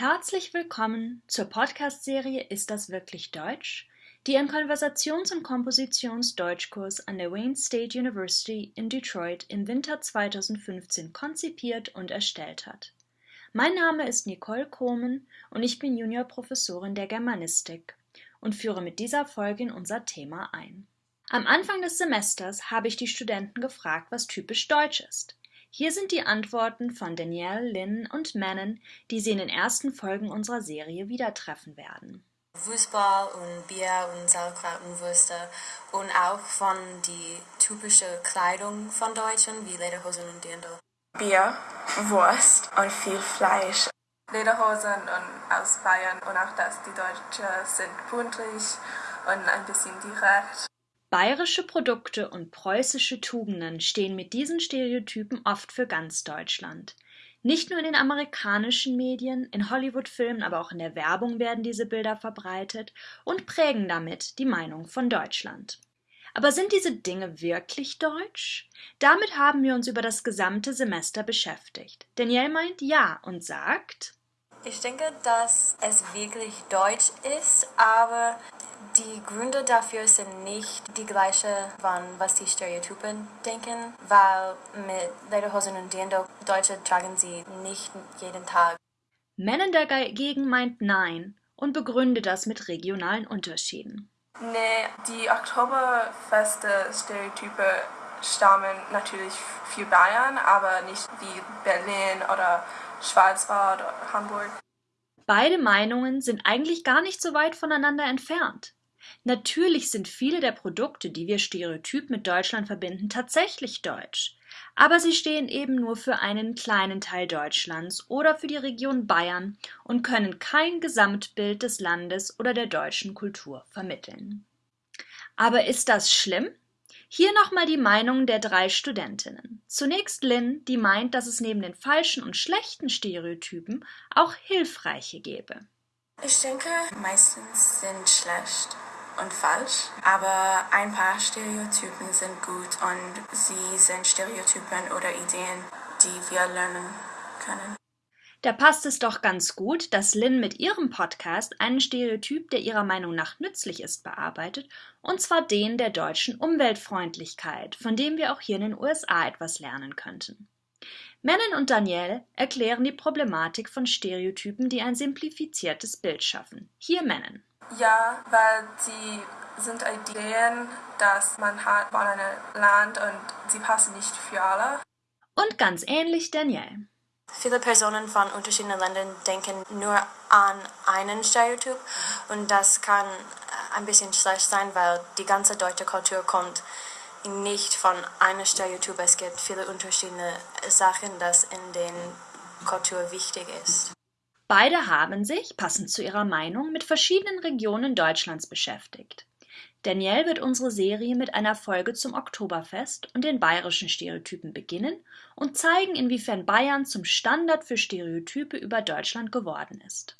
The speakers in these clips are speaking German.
Herzlich willkommen zur Podcast-Serie Ist das wirklich Deutsch? die ein Konversations- und Kompositions-Deutschkurs an der Wayne State University in Detroit im Winter 2015 konzipiert und erstellt hat. Mein Name ist Nicole Kohmen und ich bin Juniorprofessorin der Germanistik und führe mit dieser Folge in unser Thema ein. Am Anfang des Semesters habe ich die Studenten gefragt, was typisch deutsch ist. Hier sind die Antworten von Danielle, Lynn und Manon, die Sie in den ersten Folgen unserer Serie wieder treffen werden. Fußball und Bier und Sauerkraut und Würste und auch von die typische Kleidung von Deutschen wie Lederhosen und Dirndl. Bier, Wurst und viel Fleisch. Lederhosen und aus Bayern und auch dass die Deutschen sind buntlich und ein bisschen direkt. Bayerische Produkte und preußische Tugenden stehen mit diesen Stereotypen oft für ganz Deutschland. Nicht nur in den amerikanischen Medien, in Hollywood-Filmen, aber auch in der Werbung werden diese Bilder verbreitet und prägen damit die Meinung von Deutschland. Aber sind diese Dinge wirklich deutsch? Damit haben wir uns über das gesamte Semester beschäftigt. Danielle meint ja und sagt, ich denke, dass es wirklich deutsch ist, aber die Gründe dafür sind nicht die gleichen, was die Stereotypen denken, weil mit Lederhosen und Dirndl Deutsche tragen sie nicht jeden Tag. Mennen dagegen meint nein und begründet das mit regionalen Unterschieden. Nee, die Oktoberfeste-Stereotype stammen natürlich für Bayern, aber nicht wie Berlin oder Schwarzwald oder Hamburg. Beide Meinungen sind eigentlich gar nicht so weit voneinander entfernt. Natürlich sind viele der Produkte, die wir stereotyp mit Deutschland verbinden, tatsächlich deutsch, aber sie stehen eben nur für einen kleinen Teil Deutschlands oder für die Region Bayern und können kein Gesamtbild des Landes oder der deutschen Kultur vermitteln. Aber ist das schlimm? Hier nochmal die Meinung der drei Studentinnen. Zunächst Lynn, die meint, dass es neben den falschen und schlechten Stereotypen auch hilfreiche gäbe. Ich denke, meistens sind schlecht und falsch, aber ein paar Stereotypen sind gut und sie sind Stereotypen oder Ideen, die wir lernen können. Da passt es doch ganz gut, dass Lynn mit ihrem Podcast einen Stereotyp, der ihrer Meinung nach nützlich ist, bearbeitet, und zwar den der deutschen Umweltfreundlichkeit, von dem wir auch hier in den USA etwas lernen könnten. Mennen und Danielle erklären die Problematik von Stereotypen, die ein simplifiziertes Bild schaffen. Hier Mennen. Ja, weil sie sind Ideen, dass man hat von einem Land und sie passen nicht für alle. Und ganz ähnlich Danielle. Viele Personen von unterschiedlichen Ländern denken nur an einen Stereotyp und das kann ein bisschen schlecht sein, weil die ganze deutsche Kultur kommt nicht von einem Stereotyp. Es gibt viele unterschiedliche Sachen, das in der Kultur wichtig ist. Beide haben sich, passend zu ihrer Meinung, mit verschiedenen Regionen Deutschlands beschäftigt. Danielle wird unsere Serie mit einer Folge zum Oktoberfest und den bayerischen Stereotypen beginnen und zeigen, inwiefern Bayern zum Standard für Stereotype über Deutschland geworden ist.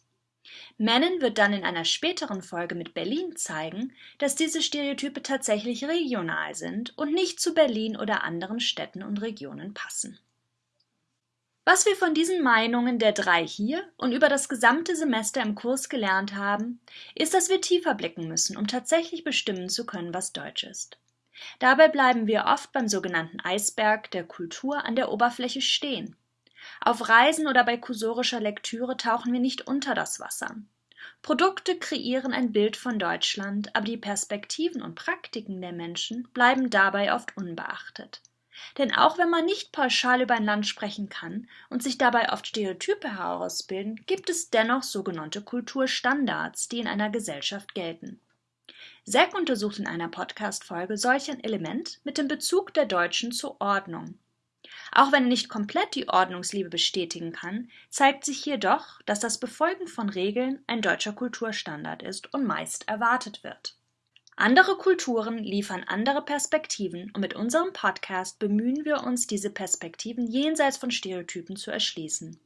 Mennen wird dann in einer späteren Folge mit Berlin zeigen, dass diese Stereotype tatsächlich regional sind und nicht zu Berlin oder anderen Städten und Regionen passen. Was wir von diesen Meinungen der drei hier und über das gesamte Semester im Kurs gelernt haben, ist, dass wir tiefer blicken müssen, um tatsächlich bestimmen zu können, was Deutsch ist. Dabei bleiben wir oft beim sogenannten Eisberg der Kultur an der Oberfläche stehen. Auf Reisen oder bei kursorischer Lektüre tauchen wir nicht unter das Wasser. Produkte kreieren ein Bild von Deutschland, aber die Perspektiven und Praktiken der Menschen bleiben dabei oft unbeachtet. Denn auch wenn man nicht pauschal über ein Land sprechen kann und sich dabei oft Stereotype herausbilden, gibt es dennoch sogenannte Kulturstandards, die in einer Gesellschaft gelten. Zack untersucht in einer Podcast-Folge solch ein Element mit dem Bezug der Deutschen zur Ordnung. Auch wenn er nicht komplett die Ordnungsliebe bestätigen kann, zeigt sich hier doch, dass das Befolgen von Regeln ein deutscher Kulturstandard ist und meist erwartet wird. Andere Kulturen liefern andere Perspektiven und mit unserem Podcast bemühen wir uns, diese Perspektiven jenseits von Stereotypen zu erschließen.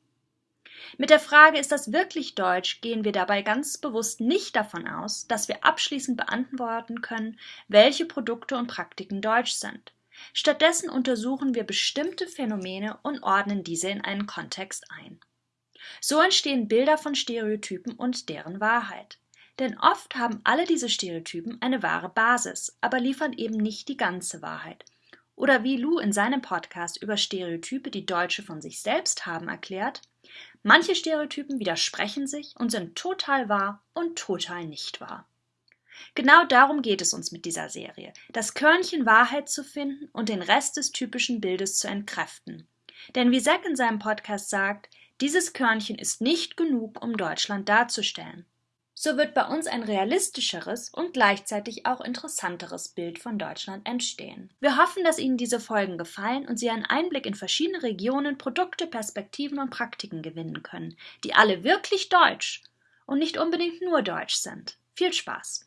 Mit der Frage, ist das wirklich deutsch, gehen wir dabei ganz bewusst nicht davon aus, dass wir abschließend beantworten können, welche Produkte und Praktiken deutsch sind. Stattdessen untersuchen wir bestimmte Phänomene und ordnen diese in einen Kontext ein. So entstehen Bilder von Stereotypen und deren Wahrheit. Denn oft haben alle diese Stereotypen eine wahre Basis, aber liefern eben nicht die ganze Wahrheit. Oder wie Lou in seinem Podcast über Stereotype, die Deutsche von sich selbst haben, erklärt, manche Stereotypen widersprechen sich und sind total wahr und total nicht wahr. Genau darum geht es uns mit dieser Serie, das Körnchen Wahrheit zu finden und den Rest des typischen Bildes zu entkräften. Denn wie Zack in seinem Podcast sagt, dieses Körnchen ist nicht genug, um Deutschland darzustellen. So wird bei uns ein realistischeres und gleichzeitig auch interessanteres Bild von Deutschland entstehen. Wir hoffen, dass Ihnen diese Folgen gefallen und Sie einen Einblick in verschiedene Regionen, Produkte, Perspektiven und Praktiken gewinnen können, die alle wirklich deutsch und nicht unbedingt nur deutsch sind. Viel Spaß!